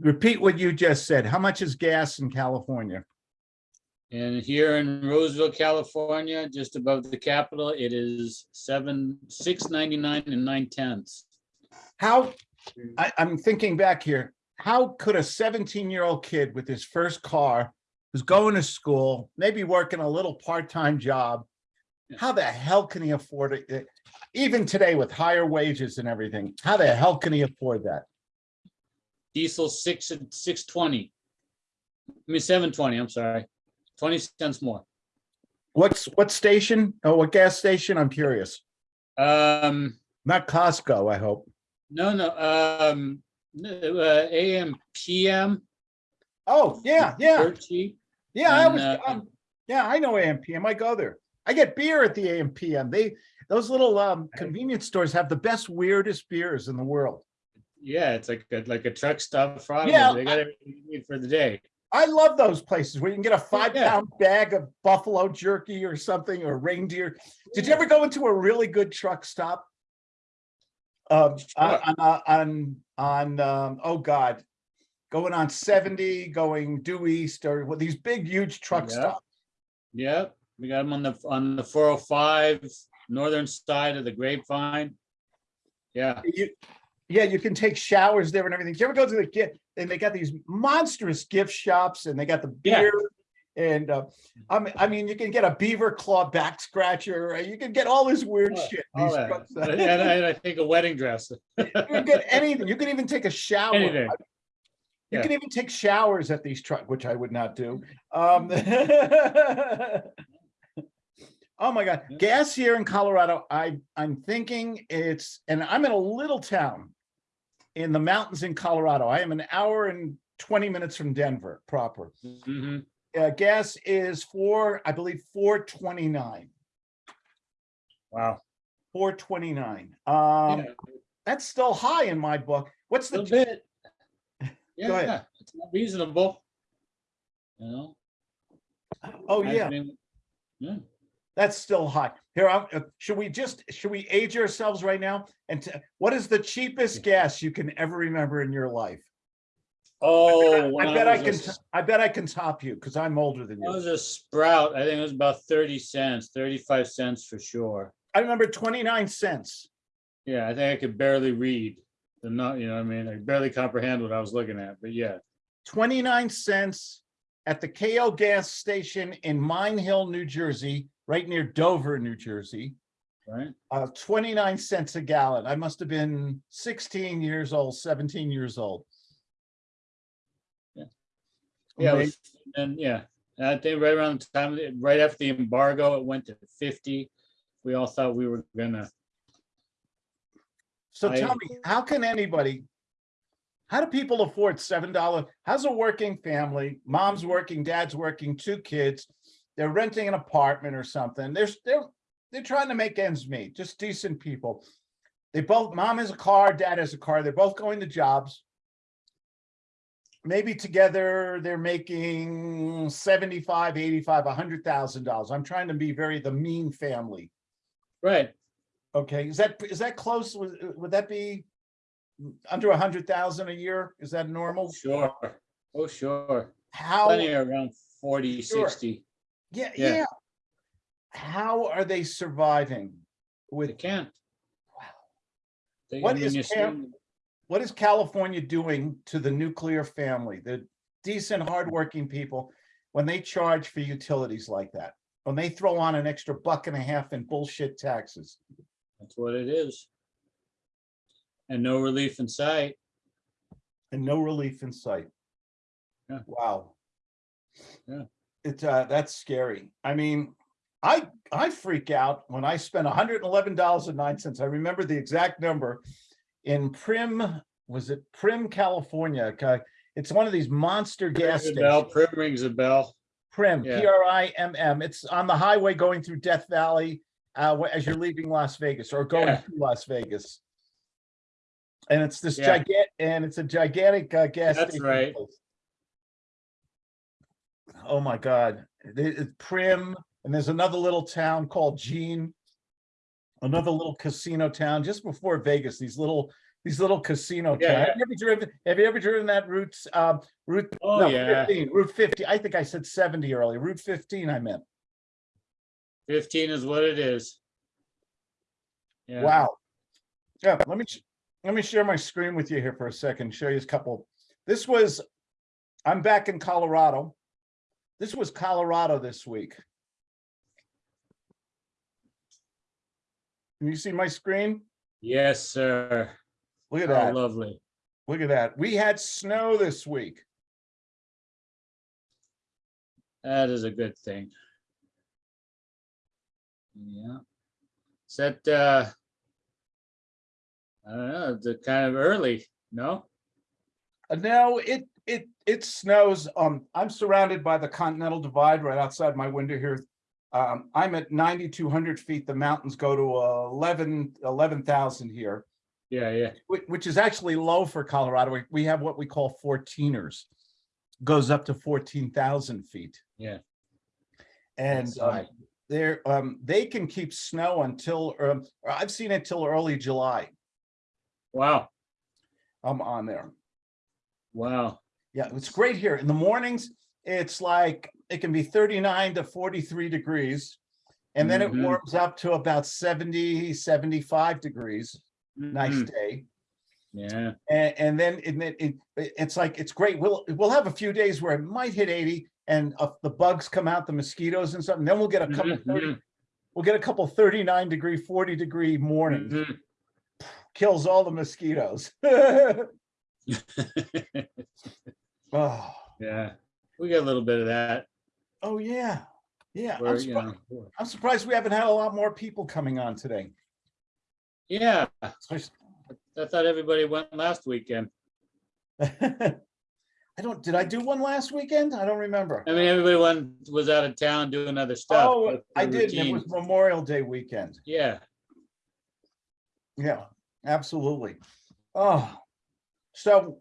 repeat what you just said. How much is gas in California? And here in Roseville, California, just above the capital, it is seven, six ninety-nine and nine tenths. How, I, I'm thinking back here, how could a seventeen-year-old kid with his first car, who's going to school, maybe working a little part-time job, how the hell can he afford it? Even today with higher wages and everything, how the hell can he afford that? Diesel six, and six twenty. I mean, seven twenty, I'm sorry, twenty cents more. What's, what station? Oh, what gas station? I'm curious. Um, Not Costco, I hope. no, no, um, uh, AM, PM. Oh, yeah, yeah, dirt cheap. yeah, I and, was, uh, um, yeah, I know AMPM. I go there. I get beer at the AMPM. They, those little um convenience stores have the best weirdest beers in the world. Yeah, it's like, a- like a truck stop Friday. Yeah, They got everything you need for the day. I love those places where you can get a five yeah. pound bag of buffalo jerky or something or reindeer. Did you ever go into a really good truck stop? Um, on, Sure. on, uh, on, on, um, oh God, going on seventy, going due east or with these big, huge truck Yeah. stops. Yep, we got them on the, on the four oh five, northern side of the grapevine. Yeah, You, yeah, you can take showers there and everything. Do you ever go to the gift, and they got these monstrous gift shops and they got the Yeah. beer. And uh, I mean, I mean, you can get a beaver claw back scratcher, you can get all this weird Oh, shit. all that. trucks. And and I think a wedding dress. You can get anything, you can even take a shower. Anything. You Yeah. can even take showers at these trucks, which I would not do. Um. Oh my God, Yeah. gas here in Colorado, I, I'm thinking it's, and I'm in a little town in the mountains in Colorado. I am an hour and twenty minutes from Denver proper. Mhm. Uh, gas is four, I believe, four twenty-nine, Wow. four twenty-nine. Um, Yeah, that's still high in my book. What's the, bit. Yeah, it's not reasonable. You know? oh yeah, mean, Yeah, that's still high. Here, I'm, uh, should we just, should we age ourselves right now? And what is the cheapest gas you can ever remember in your life? oh. when I bet I was can, a t- s- I bet I can top you because I'm older than you. I was a sprout, I think it was about thirty cents, thirty-five cents for sure. I remember twenty-nine cents. Yeah, I think I could barely read. The not, you know, what I mean, I barely comprehend what I was looking at, but yeah. 29 cents at the KO gas station in Mine Hill, New Jersey, right near Dover, New Jersey. Right? Uh, 29 cents a gallon. I must have been 16 years old, 17 years old. Yeah. Yeah, was- and yeah, I think right around the time, right after the embargo, it went to fifty. We all thought we were gonna, So I- tell me, how can anybody, how do people afford seven dollar? How's a working family? Mom's working, dad's working, two kids. They're renting an apartment or something. They're, they're, they're trying to make ends meet, just decent people. They both, mom has a car, dad has a car. They're both going to jobs. Maybe together they're making 75, 85, a hundred thousand dollars. I'm trying to be very the mean family. right, Okay, is that, is that close? Would, would that be under a hundred thousand a year? Is that normal? sure, oh, sure. How, Plenty around 40, Sure. 60. Yeah, yeah. yeah. How are they surviving They with, can't. wow. They- I mean, is Cam- what is California doing to the nuclear family, the decent, hardworking people? When they charge for utilities like that, when they throw on an extra buck and a half in bullshit taxes? That's what it is. And no relief in sight. and no relief in sight. Yeah. Wow. Yeah. It's, uh, that's scary. I mean, I, I freak out when I spend hundred and eleven dollars and nine cents. I remember the exact number in Primm, was it Primm, California? Okay, It's one of these monster gas stations. bell. Primm rings a bell. Primm, yeah. P R I M M. It's on the highway going through Death Valley, uh, as you're leaving Las Vegas or going Yeah. to Las Vegas. And it's this Yeah. gigantic, and it's a gigantic, uh, gas. That's station right. place. Oh my God, it's Primm, and there's another little town called Jean. Another little casino town just before Vegas, these little, these little casino Yeah, towns. Have you ever driven, have you ever driven that route, um, route? Oh, no, yeah. 15, Route fifty, I think I said seventy earlier, Route fifteen I meant. Fifteen is what it is. Yeah. Wow. Yeah, let me, let me share my screen with you here for a second, show you a couple. This was, I'm back in Colorado. This was Colorado this week. Can you see my screen? Yes, sir. Look at Oh, that, lovely. look at that. We had snow this week. That is a good thing. Yeah. Is that, uh, I don't know, the kind of early, no? Uh, No, it, it, it snows. Um, I'm surrounded by the Continental Divide right outside my window here. Um, I'm at ninety-two hundred feet. The mountains go to uh, 11 11,000 here, Yeah, yeah. which, which is actually low for Colorado. We- We have what we call 14ers. Goes up to fourteen thousand feet. Yeah. And um, high. they're, um, they can keep snow until, um, I've seen it till early July. Wow, I'm on there. wow. Yeah, it's great here. In the mornings, it's like, it can be thirty-nine to forty-three degrees. And then it Mhm. warms up to about 70, 75 degrees, nice Mhm. day. Yeah, And, and then it, it, it- it's like, it's great. We'll, we'll have a few days where it might hit eighty and uh, the bugs come out, the mosquitoes and something, then we'll get a couple, Mhm, 30 mhm, we'll get a couple thirty-nine degree, forty degree mornings, mhm. kills all the mosquitoes. Oh, Yeah, we got a little bit of that. oh, yeah, yeah. Where, I'm you surprised, know, I'm surprised we haven't had a lot more people coming on today. yeah, I thought everybody went last weekend. I don't, did I do one last weekend? I don't remember. I mean, everybody went, was out of town doing other stuff. Oh, I did. It was Memorial Day weekend. Yeah, Yeah, absolutely. Oh, so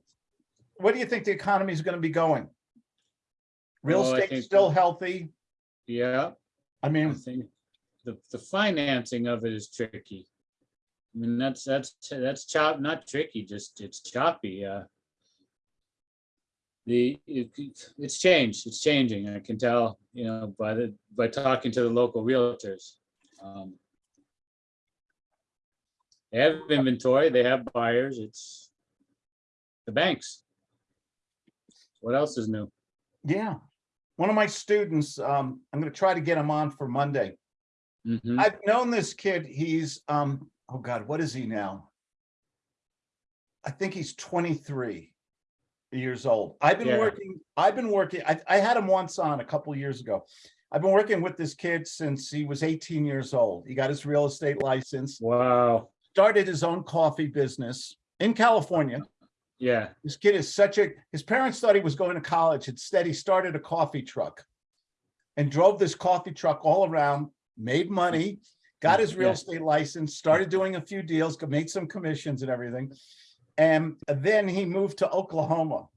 what do you think the economy is going to be going? Real Oh, I estate still healthy? yeah. I I mean, think the, the financing of it is tricky. I mean, that's, that's, that's chop, not tricky, just it's choppy, uh. The, it, it's changed, it's changing, I can tell, you know, by the, by talking to the local realtors. Um, They have inventory, they have buyers, it's the banks. What else is new? yeah. One of my students, um, I'm going to try to get him on for Monday. Mhm. I've known this kid, he's, um, oh God, what is he now? I think he's twenty-three years old. I've been Yeah. working, I've been working, I, I had him once on a couple years ago. I've been working with this kid since he was eighteen years old. He got his real estate license, Wow, started his own coffee business in California. Yeah, This kid is such a, his parents thought he was going to college. Instead, he started a coffee truck and drove this coffee truck all around, made money, got his real Yeah. estate license, started doing a few deals, made some commissions and everything. And then he moved to Oklahoma.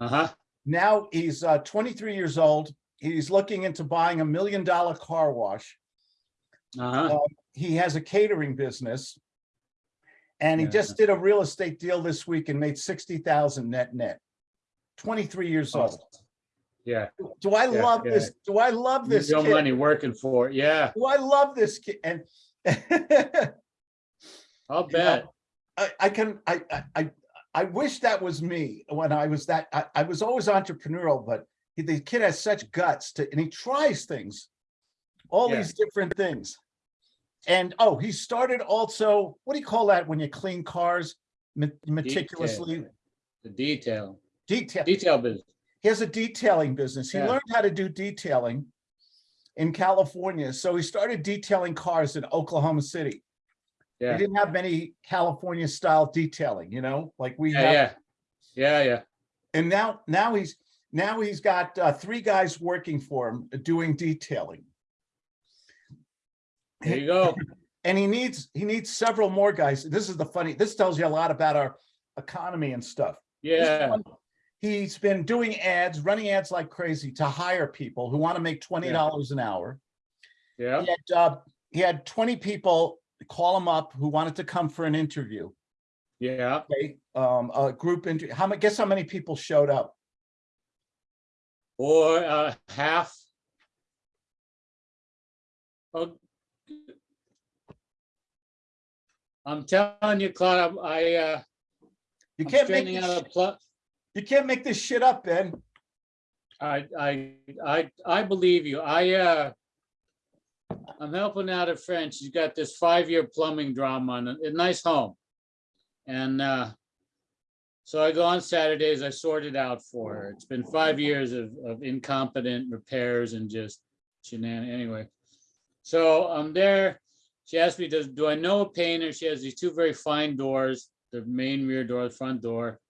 uh-huh, Now he's uh, 23 years old. He's looking into buying a million dollar car wash. uh-huh, He has a catering business. And he Yeah. just did a real estate deal this week and made 60,000 net net. 23 years oh. old. yeah. Do I Yeah, love yeah. this? Do I love this kid? money working for it, yeah, Do I love this kid? And I'll You know, bet. I, I can, I, I, I, I wish that was me when I was that, I, I was always entrepreneurial, but he- the kid has such guts to, and he tries things. All Yeah. these different things. And, oh, he started also, what do you call that when you clean cars? Me- Meticulously The detail, detail. detail business. He has a detailing business. He Yeah. learned how to do detailing in California. So he started detailing cars in Oklahoma City. Yeah. He didn't have many California style detailing, you know, like we yeah, have. yeah. Yeah, yeah. And now, now he's, now he's got uh, three guys working for him doing detailing. There you go. And he needs, he needs several more guys. This is the funny, this tells you a lot about our economy and stuff. Yeah, one, He's been doing ads, running ads like crazy to hire people who want to make twenty dollars an hour. yeah, He had, uh, he had twenty people call him up who wanted to come for an interview. Yeah, Okay, um, a group into, how many, guess how many people showed up? or uh, half. Oh, I'm telling you, Claude, I, uh, You I'm can't make, this out a sh- plot. you can't make this shit up, Ben. I, I, I, I believe you. I, uh, I'm helping out a friend. She's got this five-year plumbing drama on a, nice home. And, uh, so I go on Saturdays, I sort it out for her. It's been five years of, of incompetent repairs and just shenan, anyway. So I'm there. She asked me, does, do I know a painter? She has these two very fine doors, the main rear door, the front door.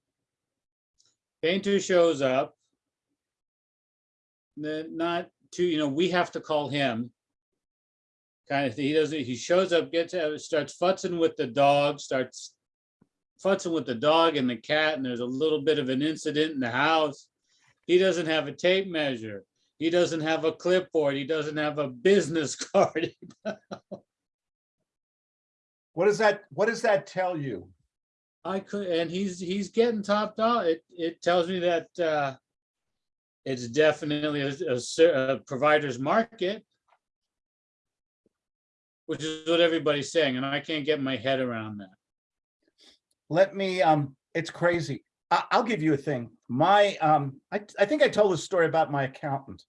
Painter shows up not to, you know, we have to call him. Kind of, he doesn't, he shows up, gets, out, starts futzing with the dog, starts futzing with the dog and the cat, and there's a little bit of an incident in the house. He doesn't have a tape measure. He doesn't have a clipboard. He doesn't have a business card. What does that, what does that tell you? I could, and he's, he's getting topped off. It, it tells me that, uh, it's definitely a, a a provider's market. Which is what everybody's saying, and I can't get my head around that. Let me, um, it's crazy. I, I'll give you a thing. My, um, I, I think I told this story about my accountant.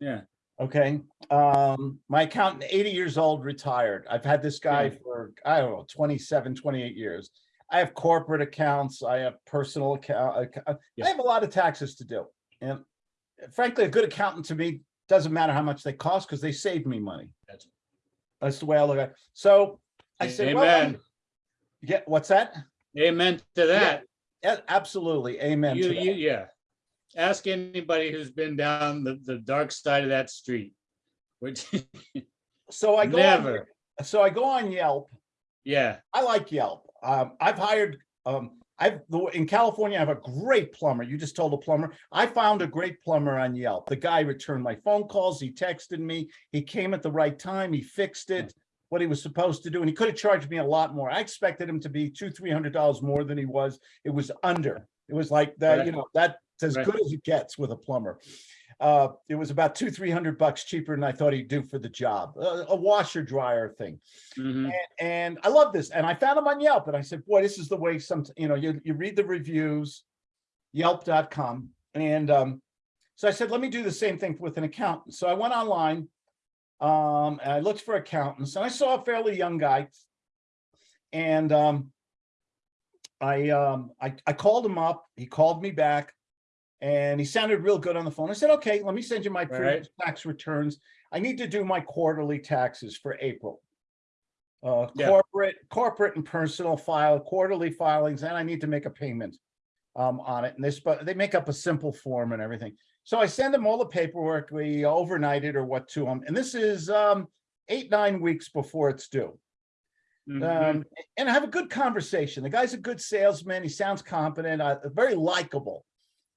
Yeah, Okay, um, my accountant, eighty years old, retired. I've had this guy Yeah. for, I don't know, 27, 28 years. I have corporate accounts, I have personal account, I Yeah. have a lot of taxes to do. And frankly, a good accountant to me, doesn't matter how much they cost, because they save me money. That's- That's the way I look at it. So I said, well, me- amen, yeah, what's that? amen to that. Yeah, absolutely, amen. You, to that. you, yeah. Ask anybody who's been down the, the dark side of that street, which, So I go, on- never, so I go on Yelp, yeah, I like Yelp. Um, I've hired, um, I've, in California, I have a great plumber. You just told a plumber. I found a great plumber on Yelp. The guy returned my phone calls. He texted me. He came at the right time. He fixed it, what he was supposed to do. And he could have charged me a lot more. I expected him to be two, three hundred dollars more than he was. It was under. It was like that, you know, that's as Right. good as it gets with a plumber. Uh, it was about two, three hundred bucks cheaper than I thought he'd do for the job. A, a washer dryer thing mhm, and I love this. And I found him on Yelp and I said, boy, this is the way some, you know, you, you read the reviews, yelp.com. And um, so I said, let me do the same thing with an accountant. So I went online um, and I looked for accountants and I saw a fairly young guy. And um, I, um, I, I called him up, he called me back and he sounded real good on the phone. I said, okay, let me send you my previous tax returns. I need to do my quarterly taxes for April. Uh, Yeah. corporate, corporate and personal file, quarterly filings, and I need to make a payment um, on it. And this, but they make up a simple form and everything. So I send them all the paperwork, we overnight it or what to them. And this is um, eight, nine weeks before it's due. mhm. Um, and I have a good conversation. The guy's a good salesman. He sounds competent, uh, very likable.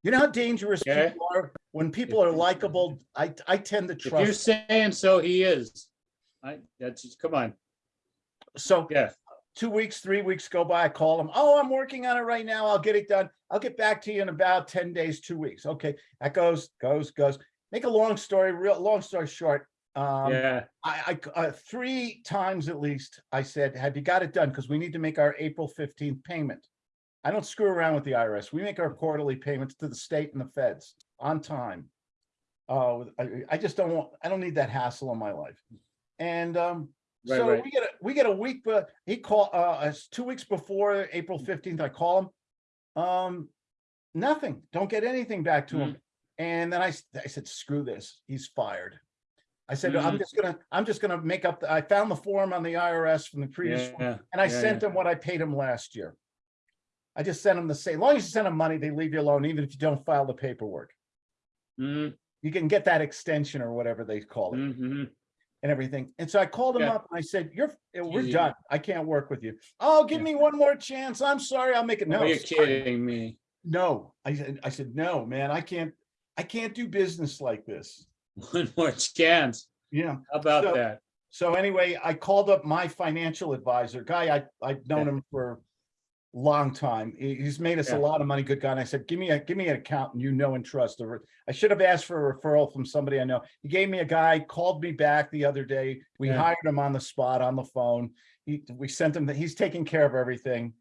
You know how dangerous Okay. people are? When people are likable, I, I tend to If you're saying so, he is. I, that's, just come on, So yeah, two weeks, three weeks go by, I call him, oh, I'm working on it right now. I'll get it done. I'll get back to you in about ten days, two weeks. Okay, that goes, goes, goes. Make a long story, real, long story short. Um, yeah, I, I, uh, three times at least, I said, have you got it done? Because we need to make our April fifteenth payment. I don't screw around with the IRS. We make our quarterly payments to the state and the feds on time. Uh, I, I just don't want, I don't need that hassle in my life. And, um, Right, so right. we get, a we get a week, but he called, uh, it's two weeks before April fifteenth, I call him. Um, nothing, don't get anything back to Mm. him. And then I, I said, screw this, he's fired. I said, I'm Mhm. just gonna, I'm just gonna make up, the I found the form on the IRS from the previous one, yeah, and I yeah, sent yeah. him what I paid him last year. I just send them the same, as long as you send them money, they leave you alone, even if you don't file the paperwork. mhm, You can get that extension or whatever they call it mhm. and everything. And so I called him Yeah. up and I said, you're, eh, we're Easy. done. I can't work with you. Oh, give Yeah. me one more chance. I'm sorry. I'll make it. No, Oh, you're sorry. kidding me. No, I said, I said, no, man, I can't, I can't do business like this. One more chance. Yeah. How about So- that? So anyway, I called up my financial advisor, guy I, I've known Yeah. him for long time. He's made us a lot of money, good guy. And I said, give me a, give me an account you know and trust. I should have asked for a referral from somebody I know. He gave me a guy, called me back the other day. We Yeah. hired him on the spot, on the phone. He, we sent him, that he's taking care of everything.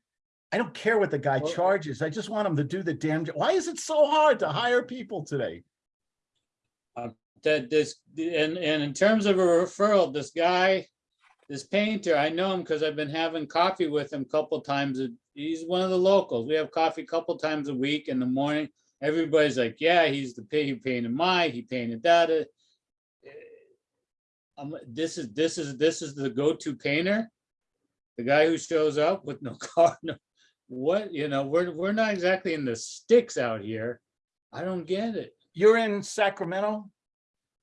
I don't care what the guy Well- charges. I just want him to do the damn, jo- why is it so hard to hire people today? Uh, that this, and, and in terms of a referral, this guy, this painter, I know him because I've been having coffee with him a couple times. a- He's one of the locals. We have coffee a couple times a week in the morning. Everybody's like, yeah, he's the, he painted my, he painted that. uh, Um, this is, this is, this is the go-to painter? The guy who shows up with no car, no, what, you know, we're, we're not exactly in the sticks out here. I don't get it. You're in Sacramento?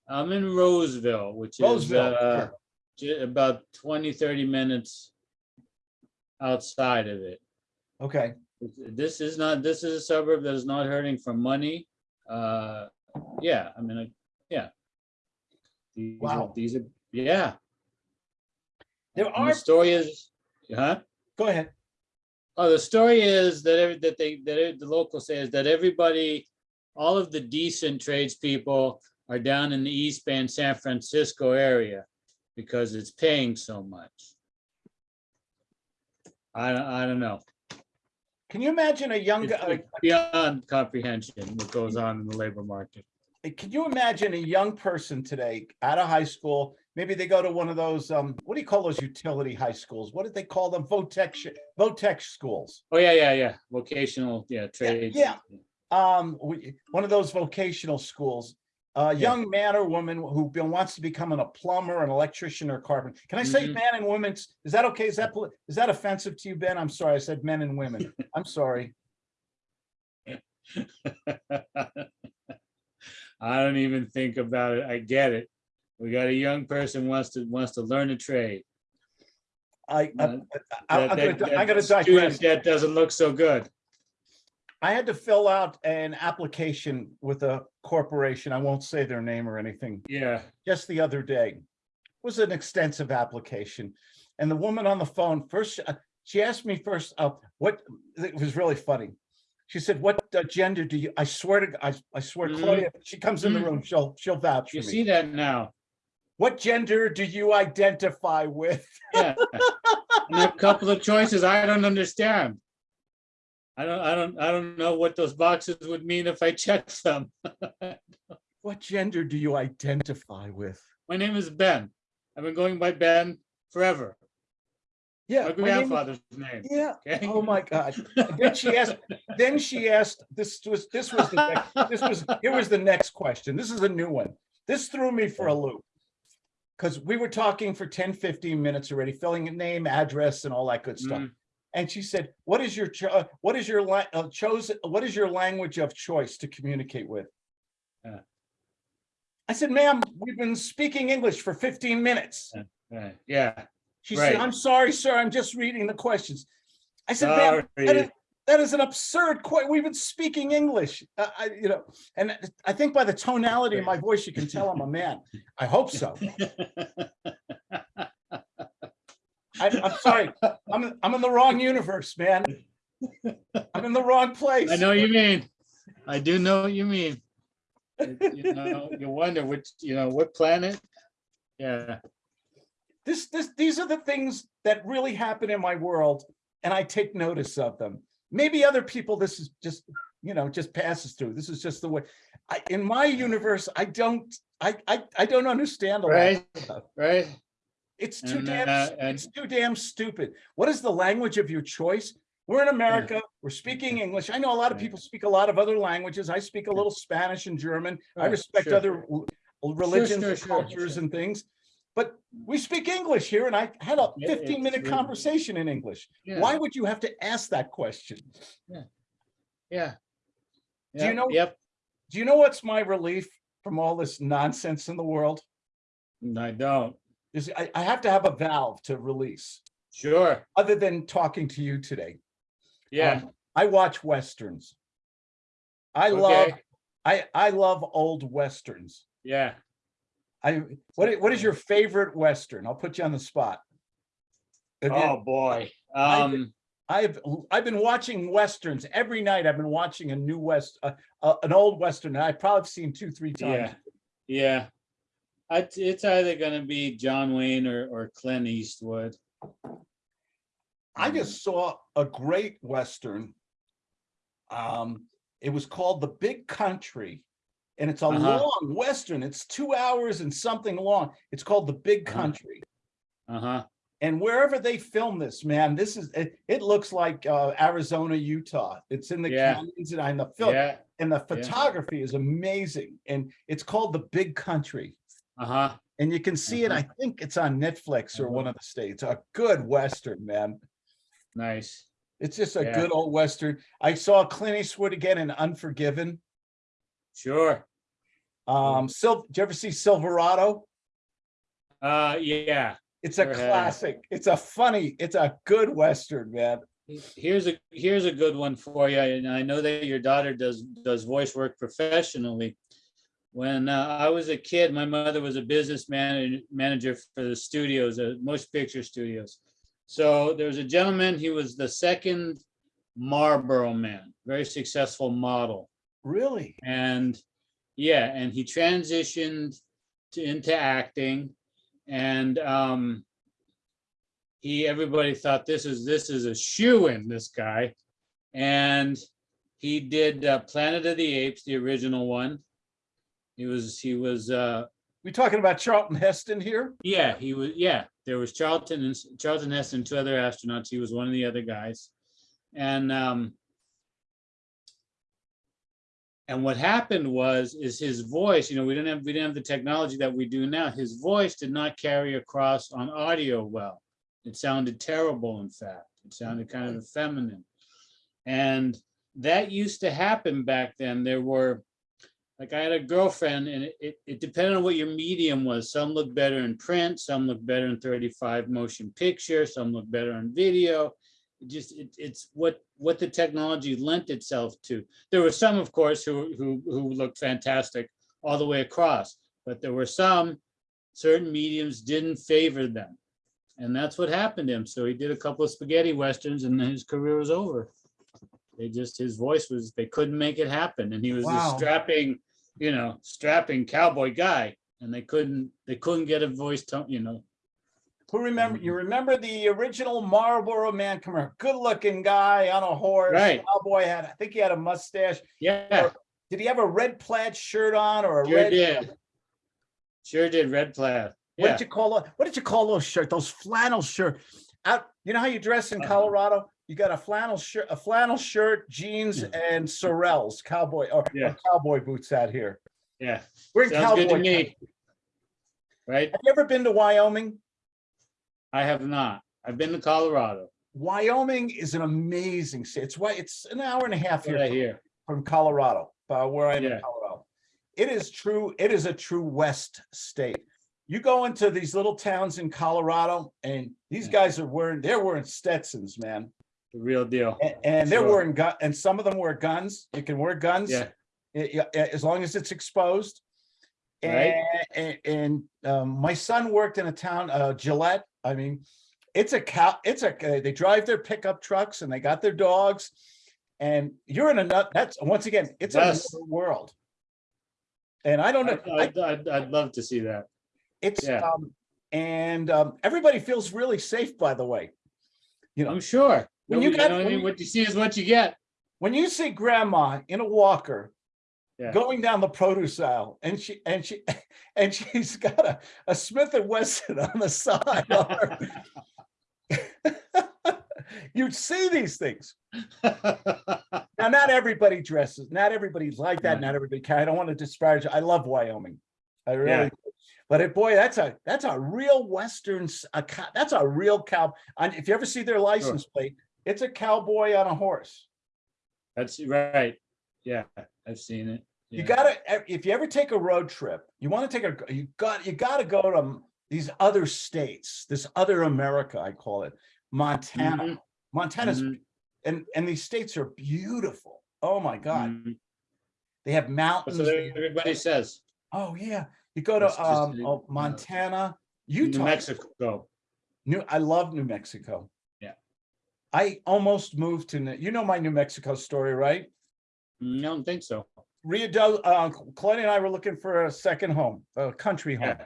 I'm in Roseville, which is uh, sure. about 20, 30 minutes outside of it. Okay, This is not, this is a suburb that is not hurting for money. Uh, yeah, I mean, I- yeah. These are- Wow. These are, yeah. there And are, The story is, huh? go ahead. Oh, the story is that every, that they, that it- the local says that everybody, all of the decent tradespeople are down in the East Bay and San Francisco area because it's paying so much. I don't, I don't know. Can you imagine a young, It's like beyond comprehension what goes on in the labor market. can you imagine a young person today out of high school? Maybe they go to one of those, um, what do you call those utility high schools? What did they call them? Votech, sh- Votech schools. Oh, yeah, yeah, yeah. Vocational, yeah, trades. yeah. Um, we- one of those vocational schools. A Yeah. young man or woman who be- wants to become an, a plumber, an electrician or carpenter. Can I say Mhm. man and women? Is that okay? Is that, is that offensive to you, Ben? I'm sorry. I said men and women. I'm sorry. I don't even think about it. I get it. We got a young person wants to, wants to learn a trade. I, I, Uh, I, that- gonna that digress. student That doesn't look so good. I had to fill out an application with a corporation. I won't say their name or anything. Yeah, Just the other day. It Was an extensive application. And the woman on the phone first, uh, she asked me first, uh, what, it was really funny. She said, what uh, gender do you, I swear to, I, I swear Mhm. Claudia, she comes in the Mhm. room, she'll, she'll vouch for me. you see that now. What gender do you identify with? Yeah. And a couple of choices I don't understand. I don't, I don't, I don't know what those boxes would mean if I checked them. What gender do you identify with? My name is Ben. I've been going by Ben forever. Yeah. My my name grandfather's name. Yeah. Okay. Oh, my God. Then she asked, then she asked, this was, this was, the next- this was, here was the next question. This is a new one. This threw me for a loop. Because we were talking for 10, 15 minutes already, filling a name, address and all that good stuff. Mm, And she said, what is your, cho- uh, what is your, uh, chosen, what is your language of choice to communicate with? Yeah. I said, ma'am, we've been speaking English for 15 minutes. right, Yeah. She said, I'm sorry, sir, I'm just reading the questions. I said, ma'am, that, is, that is an absurd que, we've been speaking English, uh, I, you know, and I think by the tonality of my voice, you can tell I'm a man. I hope so. I, I'm sorry, I'm, I'm in the wrong universe, man. I'm in the wrong place. I know what you mean. I do know what you mean. You know, you wonder which, you know, what planet? Yeah, This, this, these are the things that really happen in my world, and I take notice of them. Maybe other people, this is just, you know, just passes through. This is just the way. I, in my universe, I don't, I, I, I don't understand a lot. right, stuff. right. It's too And, damn, uh, it's too damn stupid. What is the language of your choice? We're in America, we're speaking English. I know a lot of people speak a lot of other languages. I speak a little Spanish and German. I respect sure. other religions sure, and cultures sure. and things. But we speak English here and I had a Yeah, fifteen minute really- conversation in English. Yeah, Why would you have to ask that question? Yeah. Yeah. Do you know- Yep, Do you know what's my relief from all this nonsense in the world? I don't. I, I have to have a valve to release, Sure, other than talking to you today. yeah, Um, I watch westerns. I love, I, I love old westerns. yeah. I, what, what is your favorite western? I'll put you on the spot. Oh, boy. I- Um, I've, I've been watching Westerns every night. I've been watching a new West, uh, uh, an old Western. I've probably seen two, three times. Yeah, yeah. It's, either gonna be John Wayne or, or Clint Eastwood. I just saw a great Western. Um, it was called The Big Country. And it's a Uh-huh. long Western. It's two hours and something long. It's called The Big Uh-huh. Country. Uh-huh, And wherever they film this, man, this is, it, it looks like uh, Arizona, Utah. It's in the Yeah. canyons and in the film, yeah, and the photography is amazing. And it's called The Big Country. Uh-huh. And you can see it, I think it's on Netflix or Uh-huh. one of the states. A good Western, man. Nice. It's just a Yeah. good old Western. I saw Clint Eastwood again in Unforgiven. Sure. Um, Sil, did you ever see Silverado? Uh, yeah. It's a Sure classic. It's a funny, it's a good Western, man. Here's a, here's a good one for you, and I know that your daughter does, does voice work professionally. When uh, I was a kid, my mother was a business manager, manager for the studios, uh, Motion Picture Studios. So there was a gentleman, he was the second Marlboro man, very successful model. Really? And yeah, and he transitioned to into acting and um he everybody thought this is this is a shoe in this guy. And he did uh, Planet of the Apes, the original one. He was he was uh We talking about Charlton Heston here? yeah, he was, yeah, there was Charlton and Charlton Heston, two other astronauts. He was one of the other guys. And um and what happened was, is his voice, you know, we didn't have, we didn't have the technology that we do now. His voice did not carry across on audio well. It sounded terrible, in fact. It sounded kind of feminine. And that used to happen back then. There were, like I had a girlfriend and it, it, it depended on what your medium was. Some look better in print, some look better in 35 motion picture, some look better on video. It just, it, it's what, what the technology lent itself to. There were some, of course, who, who, who looked fantastic all the way across, but there were some, certain mediums didn't favor them. And that's what happened to him. So he did a couple of spaghetti westerns and then his career was over. They just, his voice was, they couldn't make it happen. And he was Wow. this strapping, you know, strapping cowboy guy. And they couldn't, they couldn't get a voice tone, you know. Who remember, Mm-hmm. you remember the original Marlboro man, come here, good looking guy on a horse. Right. Cowboy had, I think he had a mustache. Yeah, Did he have a red plaid shirt on or a sure red? did. Sure did, red plaid. What Yeah, did you call, it? what did you call those shirt, those flannel shirt? Out, you know how you dress in Uh-huh. Colorado? You got a flannel shirt, a flannel shirt, jeans and sorels, cowboy or or Yeah. cowboy boots out here. yeah. We're in Sounds good to cowboy. me. country. Right? Have you ever been to Wyoming? I have not. I've been to Colorado. Wyoming is an amazing state. It's why it's an hour and a half what I here from Colorado, uh, where I'm in Colorado. It is true. It is a true West state. You go into these little towns in Colorado and these Yeah. guys are wearing, they're wearing Stetsons, man. The real deal. A- And they're wearing gun, and some of them wear guns. You can wear guns. Yeah, as long as it's exposed. And, Right. and, and, um, my son worked in a town, uh, Gillette. I mean, it's a cow, it's a, uh, they drive their pickup trucks and they got their dogs. And you're in a nut, that's, once again, it's Yes. another world. And I don't know, I'd, I'd, I'd love to see that. it's, yeah. um, and, um, everybody feels really safe, by the way. You know, I'm sure. When you got- what when you- What you see is what you get. when you see grandma in a walker Yeah. going down the produce aisle and she and she and she's got a, a Smith and Wesson on the side. You'd see these things. Now, not everybody dresses, not everybody's like that, Yeah. not everybody can. I don't want to disparage. I love Wyoming. I really, Yeah. but it, boy, that's a that's a real Western, a that's a real cow. And if you ever see their license plate, it's a cowboy on a horse. That's right. Yeah, I've seen it. You gotta, if you ever take a road trip, you want to take a, you got, you gotta go to these other states, this other America, I call it, Montana. Mhm, Montana's, mhm, and, and these states are beautiful. Oh my God. mhm. They have mountains. they- everybody says. Oh, yeah. You go to, um, oh, Montana, New Utah. Mexico. New, I love New Mexico. I almost moved to, New- you know my New Mexico story, right? Mm, I don't think so. Rio del, uh, Claudia and I were looking for a second home, a country home. Yeah.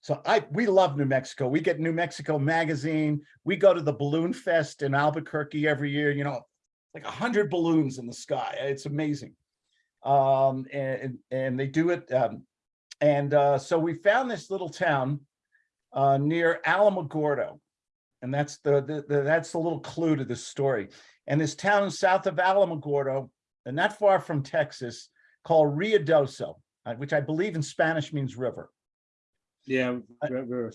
So I, we love New Mexico. We get New Mexico magazine. We go to the Balloon Fest in Albuquerque every year, you know, like a hundred balloons in the sky. It's amazing. Um, and, and they do it. Um, and, uh, so we found this little town, uh, near Alamogordo. And that's the, the, the, that's the little clue to this story. And this town south of Alamogordo, and not far from Texas, called Ruidoso, uh, which I believe in Spanish means river. Yeah. I- ver- ver-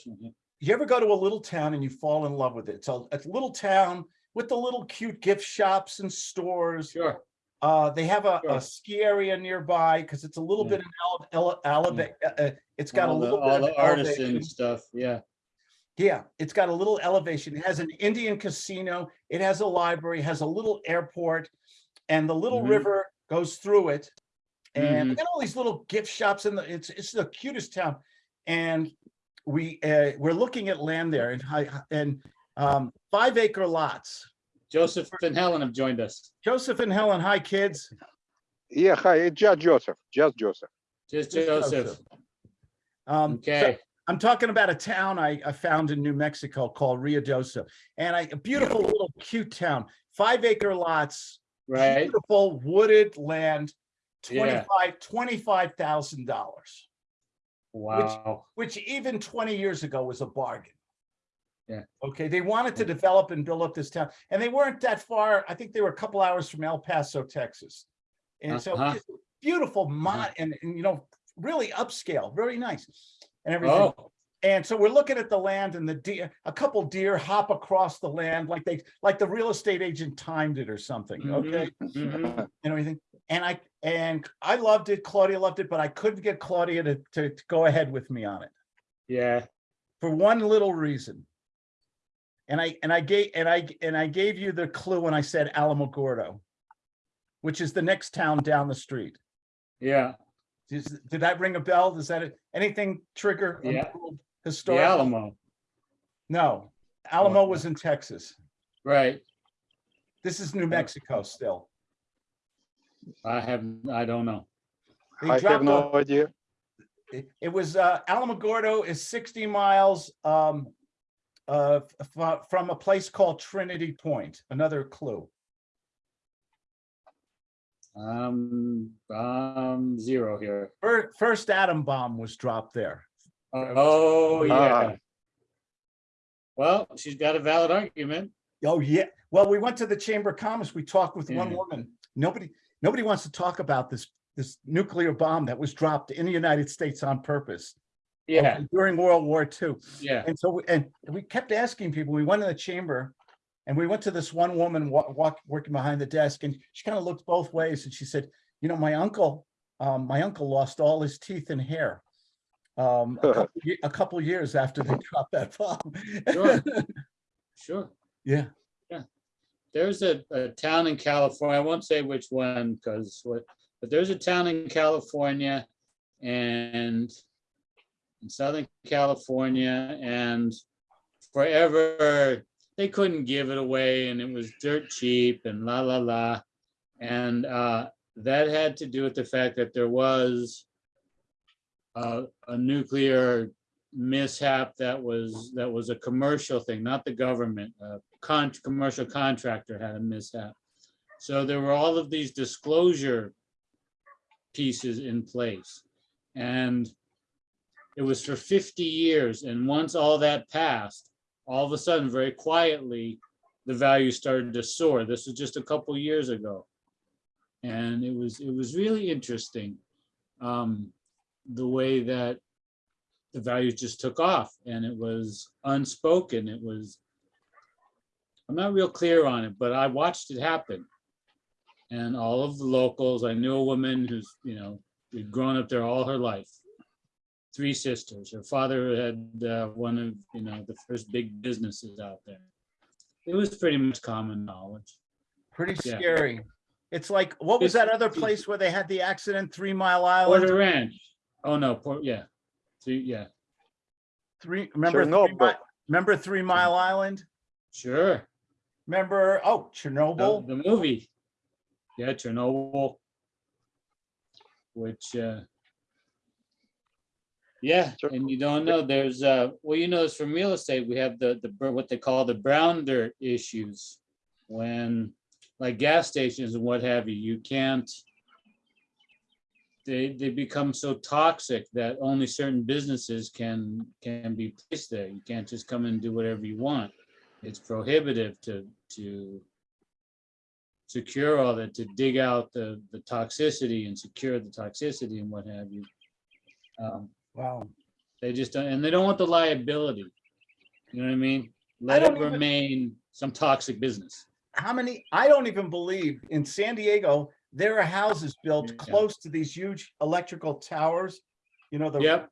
You ever go to a little town and you fall in love with it? It's a, a little town with the little cute gift shops and stores. Sure. Uh, they have a, Sure. a ski area nearby because it's a little Yeah. bit of ele- ele- eleva- uh, uh, it's got a All the- little bit All of the artisan elevation. stuff, yeah. Yeah, it's got a little elevation. It has an Indian casino. It has a library, has a little airport, and the little Mhm. river goes through it. And they Mhm. got all these little gift shops in the, it's, it's the cutest town. And we, uh, we're looking at land there and and, um, five acre lots. Joseph and Helen have joined us. Joseph and Helen, hi, kids. Yeah, hi, it's just Joseph, just Joseph. Just Just Joseph. Um, so Okay. I'm talking about a town I, I found in New Mexico called Rio Riadosa. And I, a beautiful little cute town, five acre lots, Right. beautiful wooded land, Yeah. twenty-five, twenty-five thousand dollars, Wow. which even twenty years ago was a bargain. Yeah. Okay, they wanted to develop and build up this town, and they weren't that far. I think they were a couple hours from El Paso, Texas. And so Uh-huh. beautiful mod and, and, you know, really upscale, very nice and everything. Oh, And so we're looking at the land and the deer, a couple deer hop across the land like they, like the real estate agent timed it or something, Mhm. okay? mhm. and everything. And I, and I loved it, Claudia loved it, but I couldn't get Claudia to, to, to go ahead with me on it yeah. for one little reason. And I, and I gave, and I, and I gave you the clue when I said Alamogordo, which is the next town down the street. Yeah. Does- Did that ring a bell? Does that, anything trigger? Yeah. little The Historical? Alamo. No, Alamo was in Texas. Right. This is New Mexico still. I have, I don't know. They I have no off- idea. It, it was, uh, Alamogordo is sixty miles, um, uh, from a place called Trinity Point, another clue. Um, um, zero here. Fir- First atom bomb was dropped there. Oh, Ah. yeah. Well, she's got a valid argument. Oh, yeah. Well, we went to the Chamber of Commerce. We talked with one woman. Nobody, nobody wants to talk about this, this nuclear bomb that was dropped in the United States on purpose. Yeah, During World War II. yeah. And so, we- and we kept asking people, we went in the chamber and we went to this one woman wa- walk, working behind the desk and she kind of looked both ways and she said, you know, my uncle, um, my uncle lost all his teeth and hair. Um, a couple, a couple years after they dropped that bomb. Sure. Sure. Yeah, There's a, a town in California, I won't say which one, because what, but there's a town in California and in Southern California and forever, they couldn't give it away and it was dirt cheap and la, la, la. And, uh, that had to do with the fact that there was a, a nuclear mishap that was, that was a commercial thing, not the government. A con, commercial contractor had a mishap. So there were all of these disclosure pieces in place. And it was for fifty years, and once all that passed, all of a sudden, very quietly, the value started to soar. This was just a couple years ago. And it was, it was really interesting, um, the way that the value just took off and it was unspoken. It was, I'm not real clear on it, but I watched it happen. And all of the locals, I knew a woman who's, you know, grown up there all her life. Three sisters. Her father had uh, one of, you know, the first big businesses out there. It was pretty much common knowledge. pretty Yeah. scary. It's like, what was that other place where they had the accident, Three Mile Island? Porter Ranch. Oh, no, Port, yeah. Three, yeah, Three, remember, Three Mi- Chernobyl. remember Three Mile Island? sure. Remember, oh, The Chernobyl? the movie. Yeah, Chernobyl. Which, uh. Yeah, Sure. and you don't know, there's, uh, well, you know, it's from real estate, we have the, the, what they call the brown dirt issues. When, like gas stations and what have you, you can't. They, they become so toxic that only certain businesses can, can be placed there. You can't just come and do whatever you want. It's prohibitive to, to secure all that, to dig out the, the toxicity and secure the toxicity and what have you. Um, Wow. They just don't, and they don't want the liability. You know what I mean? Let it don't even- remain some toxic business. How many, I don't even believe in San Diego, there are houses built Yeah. close to these huge electrical towers. You know, the. Yep,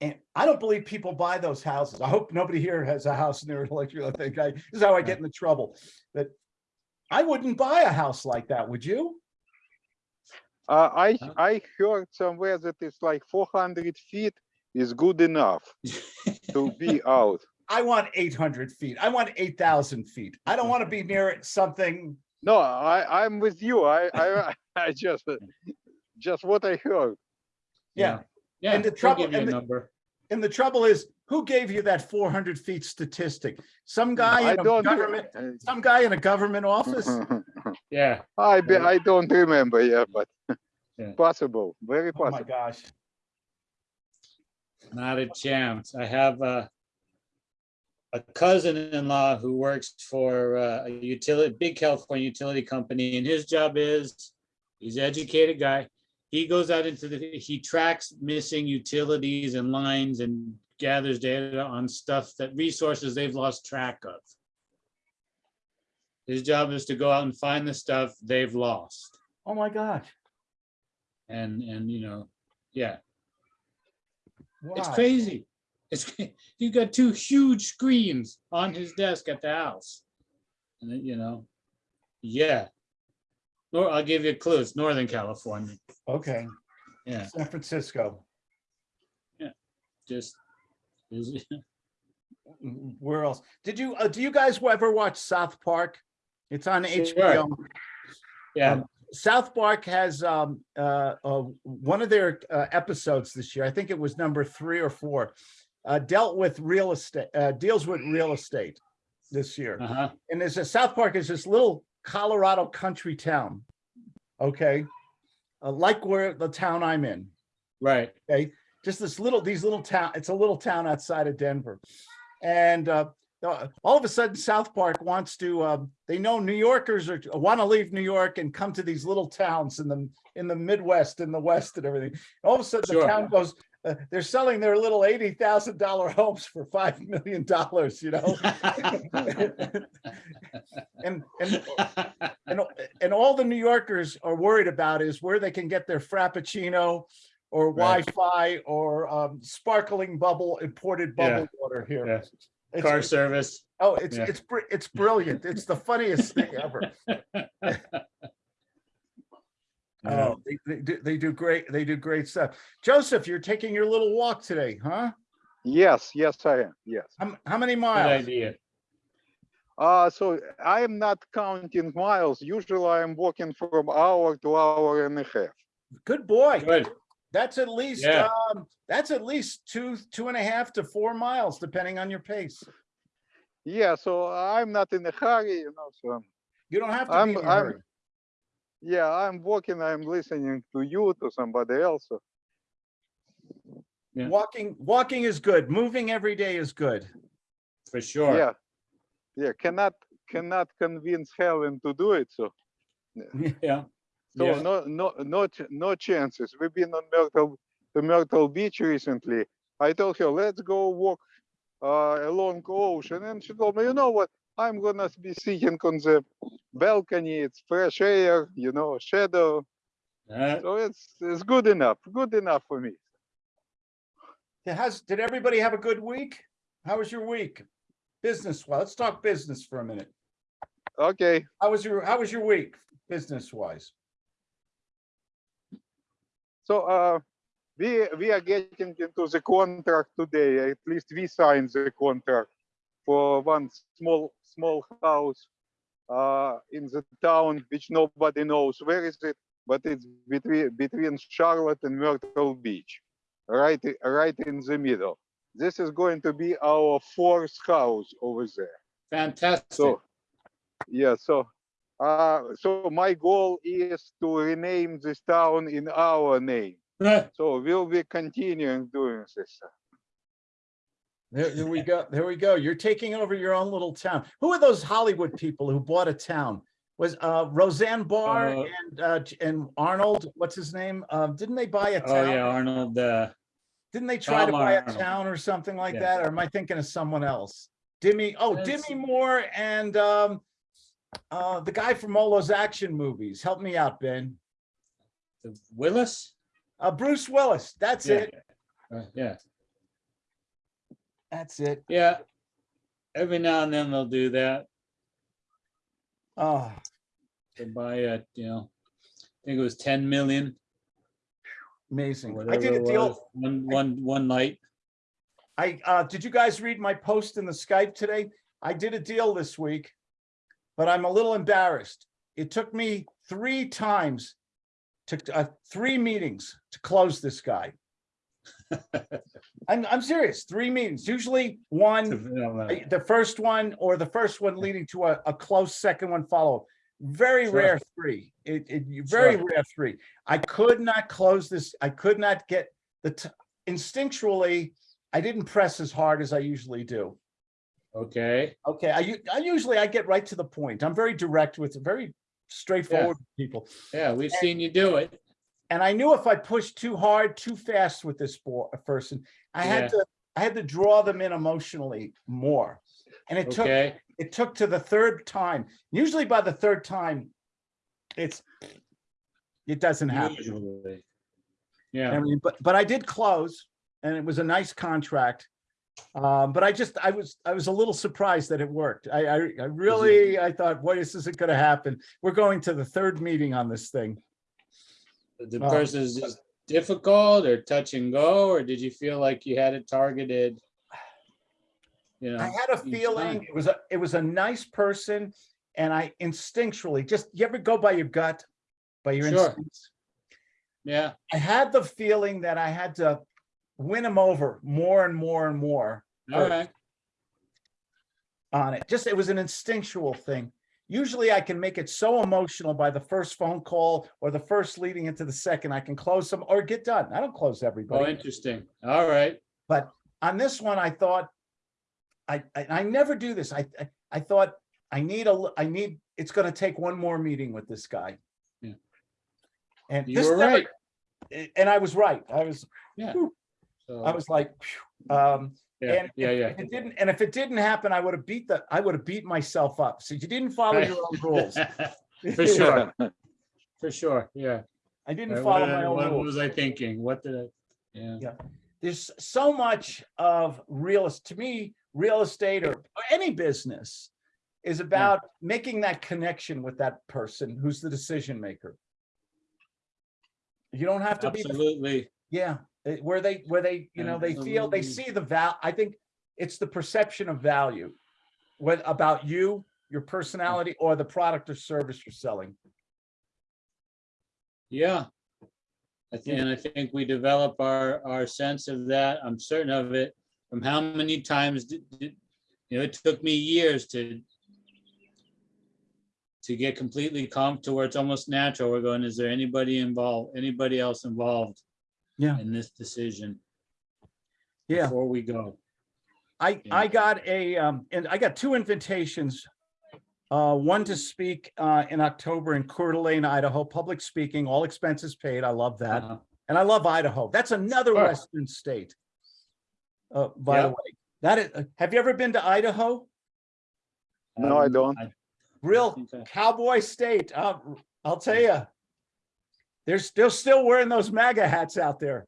And I don't believe people buy those houses. I hope nobody here has a house near an electrical thing. I, this is how I get into trouble. But I wouldn't buy a house like that, would you? Uh, I, Huh? I heard somewhere that it's like four hundred feet is good enough to be out. I want eight hundred feet. I want eight thousand feet. I don't want to be near something. No, I, I'm with you. I, I, I just, just what I heard. Yeah. yeah. And the trouble- give you and the- Number. And the trouble is, who gave you that four hundred feet statistic? Some guy I in a government, some guy in a government office? Yeah, I, be- I don't remember, yeah, but Yeah. possible, very possible. Oh my gosh. not a chance. I have a a cousin-in-law who works for uh, a utility, big California utility company, and his job is, he's an educated guy. He goes out into the, he tracks missing utilities and lines and gathers data on stuff that resources they've lost track of. His job is to go out and find the stuff they've lost. Oh my God. And, and, you know, yeah, it's crazy. It's, he's got two huge screens on his desk at the house. And you know, yeah. Or I'll give you a clue, it's Northern California, Okay, yeah, San Francisco. Yeah. Just. Where else? Did you, uh, do you guys ever watch South Park? It's on Sure. HBO. Yeah, Um, South Park has um uh, uh one of their uh, episodes this year, I think it was number three or four, uh dealt with real estate, uh deals with real estate this year. uh-huh, And there's a South Park is this little Colorado country town. Okay. Uh, like where the town I'm in, right, okay? Just this little, these little town, it's a little town outside of Denver. And uh, uh, all of a sudden South Park wants to, um, they know New Yorkers are, want to leave New York and come to these little towns in the, in the Midwest, and the West and everything. All of a sudden the town goes, uh, they're selling their little eighty thousand dollar homes for five million dollars, you know? And, and and, and all the New Yorkers are worried about is where they can get their Frappuccino or Right. Wi-Fi or um, sparkling bubble, imported Yeah. bubble water here. Yeah. It's- car service. Oh, it's, Yeah. it's, it's brilliant. It's the funniest thing ever. Yeah. Oh, they, they do, they do great, they do great stuff. Joseph, you're taking your little walk today, huh? Yes, yes, I am, yes. How, how many Good miles? idea. Uh, so I am not counting miles. Usually I'm walking from hour to hour and a half. Good boy. Good. That's at least, Yeah. um, that's at least two, two and a half to four miles, depending on your pace. Yeah, so I'm not in a hurry, you know, so You don't have to I'm- be in a I'm- yeah, I'm walking, I'm listening to you, to somebody else. so- Yeah. Walking, walking is good. Moving every day is good. For sure. Yeah. Yeah, cannot, cannot convince Helen to do it, so. Yeah. So Yeah. no, no, no, no chances. We've been on Myrtle, the Myrtle Beach recently. I told her, let's go walk uh, along the ocean, and she told me, you know what? I'm gonna be sitting on the balcony. It's fresh air, you know, shadow. Uh, So it's it's good enough. Good enough for me. Has, did everybody have a good week? How was your week? Business, well, let's talk business for a minute. Okay. How was your, how was your week, business wise? So uh, we we are getting into the contract today. At least we signed the contract for one small small house uh, in the town, which nobody knows where is it, but it's between between Charlotte and Myrtle Beach, right right in the middle. This is going to be our fourth house over there. Fantastic. So, yeah, so, uh, so my goal is to rename this town in our name. So we'll be continuing doing this. There, there we go. There we go. You're taking over your own little town. Who are those Hollywood people who bought a town? Was uh Roseanne Barr Uh, and uh and Arnold, what's his name? Um, didn't they buy a town? Oh, yeah, town? Arnold, uh, Didn't they try to Tom buy a town or something like Yeah. that? Or am I thinking of someone else? Demi, oh, That's- Demi Moore and um uh the guy from all those action movies. Help me out, Ben. Willis? Uh Bruce Willis. That's Yeah. it. Uh, Yeah, That's it. yeah. Every now and then they'll do that. Oh, to buy a, you know, I think it was ten million. amazing. I did a deal. One, one, one night. I, uh, did you guys read my post in the Skype today? I did a deal this week, but I'm a little embarrassed. It took me three times to, uh, three meetings to close this guy. I'm, I'm serious, three meetings, usually one, the first one or the first one leading to a, a close second one follow. Up. Very Sure. rare three, it, it, very Sure. rare three. I could not close this, I could not get the, instinctually, I didn't press as hard as I usually do. Okay, Okay, I usually, I get right to the point. I'm very direct with, very straightforward with people. yeah, we've seen you do it. And I knew if I pushed too hard, too fast with this person, I Yeah. had to, I had to draw them in emotionally more. And it took, it took to the third time. Usually by the third time, it's, it doesn't happen. usually. I Yeah, mean, but, but I did close and it was a nice contract. Um, but I just, I was, I was a little surprised that it worked. I, I, I really, I thought, boy, this isn't gonna happen. We're going to the third meeting on this thing. the Well, person is just difficult or touch and go, or did you feel like you had it targeted? You know, I had a feeling time. it was a, it was a nice person and I instinctually, just, you ever go by your gut? By your Sure. instincts? yeah, I had the feeling that I had to win him over more and more and more. all right, on it. Just, it was an instinctual thing. Usually I can make it so emotional by the first phone call or the first leading into the second, I can close some or get done. I don't close everybody. oh, interesting, all right, But On this one, I thought, I, I, I never do this. I, I, I thought I need a I need, it's gonna take one more meeting with this guy. Yeah. And you this were never- right. And I was right. I was, Yeah. whew, So, I was like, phew, um, yeah, And yeah, if- yeah. if It didn't, and if it didn't happen, I would have beat the, I would have beat myself up. So you didn't follow Right. your own rules. For sure, for sure, yeah. I didn't Right, follow What my did- own what rules. was I thinking? What did I, yeah, Yeah. There's so much of real, es- to me, real estate or or any business is about making that connection with that person who's the decision maker. You don't have to be, absolutely. yeah, where they, where they, you know, they feel, they see the val, I think it's the perception of value. What about you, your personality, or the product or service you're selling. Yeah. I think, and I think we develop our, our sense of that. I'm certain of it. From how many times did, did- you know, it took me years to to get completely calm to where it's almost natural. We're going, is there anybody involved, anybody else involved Yeah. in this decision Yeah. before we go? I, Yeah. I got a, um, and I got two invitations. Uh, one to speak, uh, in October in Coeur d'Alene, Idaho, public speaking, all expenses paid. I love that. Uh, And I love Idaho. That's another Sure. western state. Uh, by the way, that is, uh, have you ever been to Idaho? No, I don't. Real think I- cowboy state. Uh, I'll tell you. There's, they're still still wearing those MAGA hats out there.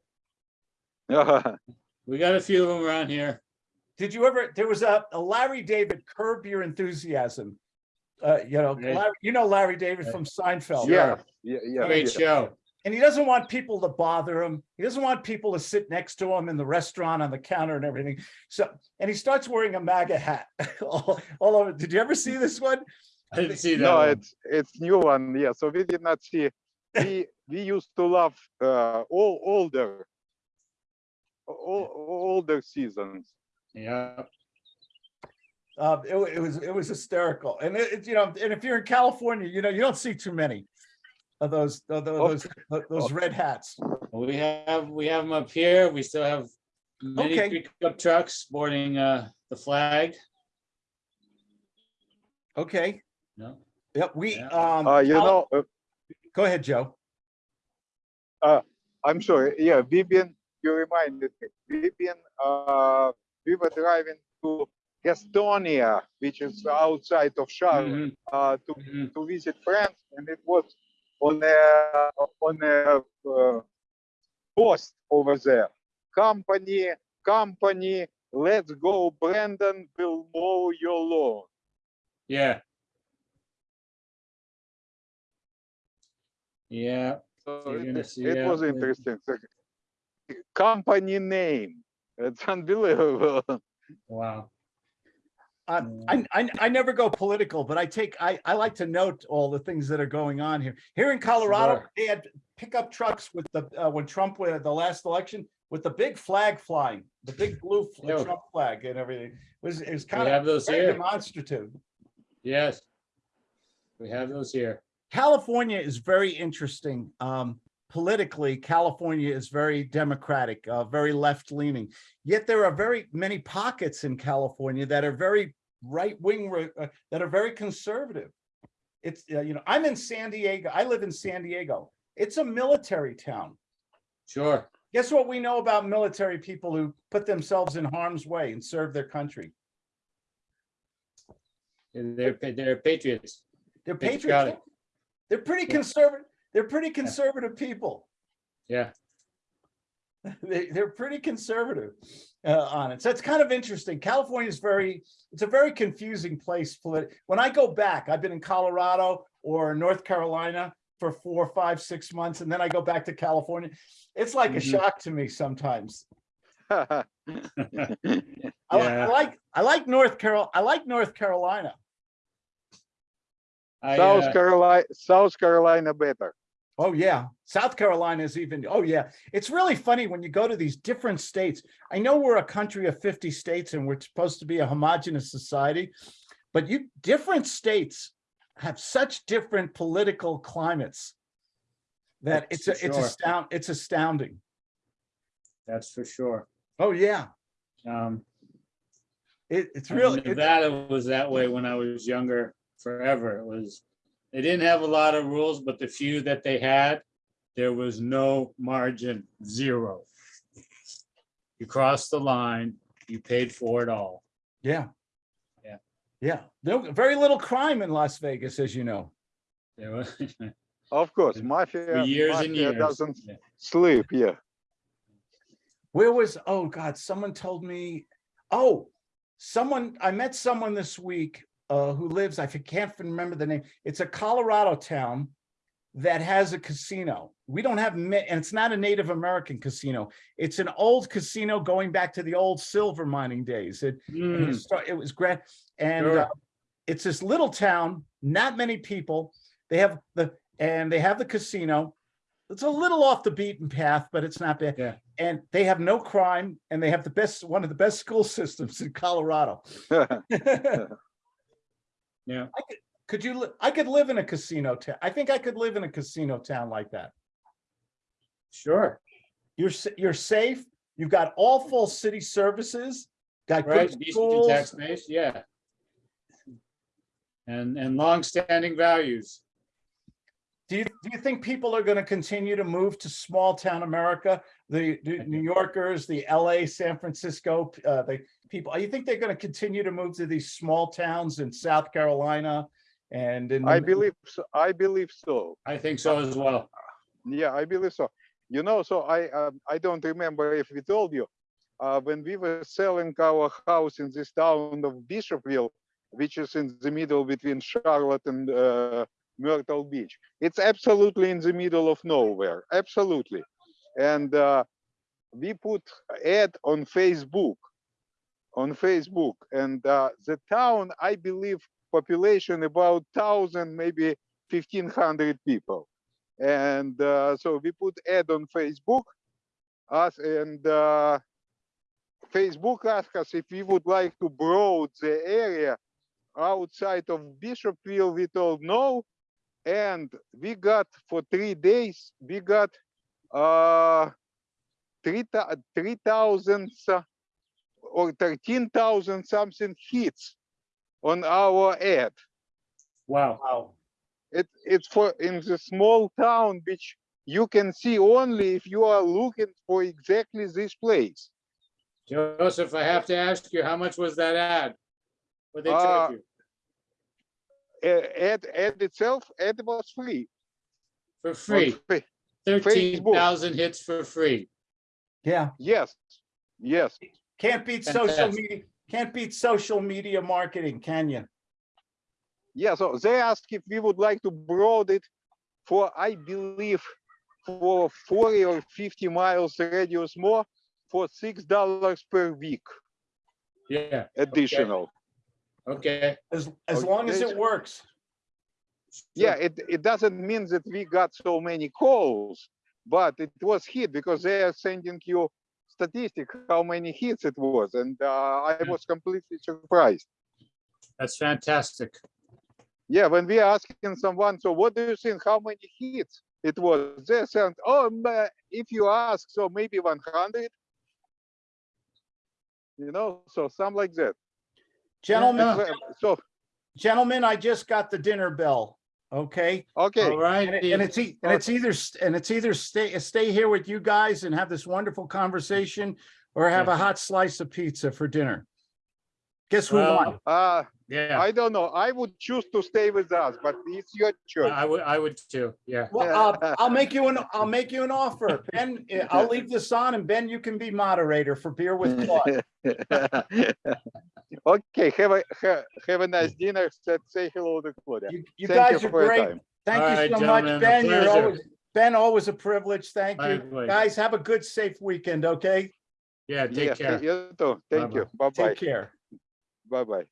We got a few of them around here. Did you ever, there was a, a Larry David Curb Your Enthusiasm. Uh, you know, Larry, you know Larry David from Seinfeld. yeah, yeah, yeah. Great yeah. show. and he doesn't want people to bother him. He doesn't want people to sit next to him in the restaurant on the counter and everything. So, and he starts wearing a MAGA hat all, all over. Did you ever see this one? I didn't see that. No, one. it's it's new one. Yeah, so we did not see. We we used to love uh, all older, all older seasons. Yeah, Uh, it, it was, it was hysterical. And it, it, you know, and if you're in California, you know, you don't see too many of those, of tho- those, tho- those red hats. we have, we have them up here. We still have many Okay. pickup trucks sporting uh, the flag. Okay. No, Yep, we, Yeah. um. Uh, you Cal- know, uh, Go ahead, Joe. I'm sorry. Yeah, we've. You reminded me. We've. Uh, we were driving to Gastonia, which is outside of Charlotte, Mhm, uh, to mhm. to visit friends, and it was on a on a uh, post over there. Company, company, let's go. Brandon will mow your lawn. yeah. Yeah, it, see, it yeah, was interesting. So, company name. It's unbelievable. wow. Uh, I, I, I never go political, but I take, I, I like to note all the things that are going on here. Here in Colorado, Sure. they had pickup trucks with the, uh, when Trump, won the last election, with the big flag flying, the big blue fl- Yeah. Trump flag and everything. It was, it was We kind of have those very here. demonstrative. Yes. We have those here. California is very interesting. Um, politically, California is very democratic, uh, very left leaning. Yet there are very many pockets in California that are very right wing, uh, that are very conservative. It's, uh, you know, I'm in San Diego. I live in San Diego. It's a military town. Sure. Guess what we know about military people who put themselves in harm's way and serve their country? They're, they're patriots. They're Patriotic. patriots. They're pretty Yeah. conservative. They're pretty conservative people. Yeah. they, they're pretty conservative uh, on it. So it's kind of interesting. California is very, it's a very confusing place. When I go back, I've been in Colorado or North Carolina for four, five, six months, and then I go back to California. It's like a Mhm. shock to me sometimes. I, I like, I like North Carol, I like North Carolina. I, South uh, Carolina, South Carolina better. Oh, yeah. South Carolina is even, oh, yeah. It's really funny when you go to these different states. I know we're a country of 50 states and we're supposed to be a homogenous society, but you, different states have such different political climates that That's it's, a it's sure. astound, it's astounding. That's for sure. Oh, yeah. Um, It, it's I mean, really, it- Nevada was that way when I was younger forever. It was, they didn't have a lot of rules, but the few that they had, there was no margin, zero. You crossed the line, you paid for it all. yeah. Yeah. Yeah. No, very little crime in Las Vegas, as you know. There was, Of course, For mafia, years and years. doesn't Yeah. sleep. Yeah. Where was, oh God, someone told me, oh, someone, I met someone this week uh, who lives, I can't remember the name. It's a Colorado town that has a casino. We don't have, and it's not a Native American casino. It's an old casino going back to the old silver mining days. It, it Hmm, was it was grand. And Sure. uh, it's this little town, not many people. They have the, and they have the casino. It's a little off the beaten path, but it's not bad. Yeah. And they have no crime and they have the best, one of the best school systems in Colorado. Yeah, Could you, li- I could live in a casino town. I think I could live in a casino town like that. sure, You're, you're safe. You've got all full city services, got right, good schools. tax base, yeah. And, and longstanding values. Do you, think people are going to continue to move to small town America? The, the New Yorkers, the LA, San Francisco, uh, the people, you think they're going to continue to move to these small towns in South Carolina? And in. I believe, so. I believe so. I think so as well. Yeah, I believe so. You know, so I um, I don't remember if we told you uh, when we were selling our house in this town of Bishopville, which is in the middle between Charlotte and uh, Myrtle Beach. It's absolutely in the middle of nowhere, absolutely. And uh, we put ad on Facebook, on Facebook, and uh, the town, I believe, population about thousand, maybe fifteen hundred people. And uh, so we put ad on Facebook, us and uh, Facebook asked us if we would like to broad the area outside of Bishopville. We told no, and we got for three days. We got uh three thou- three thousand uh, or thirteen thousand something hits on our ad. Wow. Wow. It it's for in the small town which you can see only if you are looking for exactly this place. Joseph, I have to ask you, how much was that ad? What they Uh, charge you? A- Ad ad itself, ad was free. For on free, Fa- thirteen thousand hits for free. Yeah, Yes, yes. can't beat social media, can't beat social media marketing, can you? Yeah, so they asked if we would like to broad it for, I believe, for 40 or 50 miles radius more for six dollars per week Yeah, additional. okay, As, as long as it works. Yeah, it, it doesn't mean that we got so many calls, but it was hit because they are sending you statistic how many hits it was, and uh, I was completely surprised. that's fantastic. Yeah, when we are asking someone, so what do you think? How many hits it was? They said, oh, if you ask, so maybe 100. You know, so some like that. Gentlemen, Yeah. So, gentlemen, I just got the dinner bell, okay? okay, All right. And it- and it's, e- and it's either, and it's either stay, stay here with you guys and have this wonderful conversation or have a hot slice of pizza for dinner. Guess who Well, won? uh, Yeah, I don't know. I would choose to stay with us, but it's your choice. I would, I would too, yeah. Well, I'll, I'll make you an, I'll make you an offer. Ben, eh, I'll leave this on and Ben, you can be moderator for Beer with Claude. okay, have a ha- have a nice dinner. Say, say hello to Claudia. You, you Thank guys you are for great. Thank All you right, so much, Ben. You're always, Ben, always a privilege. Thank you. Likewise. Guys, have a good, safe weekend, okay? Yeah, Yeah, take care. you too. Thank you. Bye bye. Take care. Bye bye.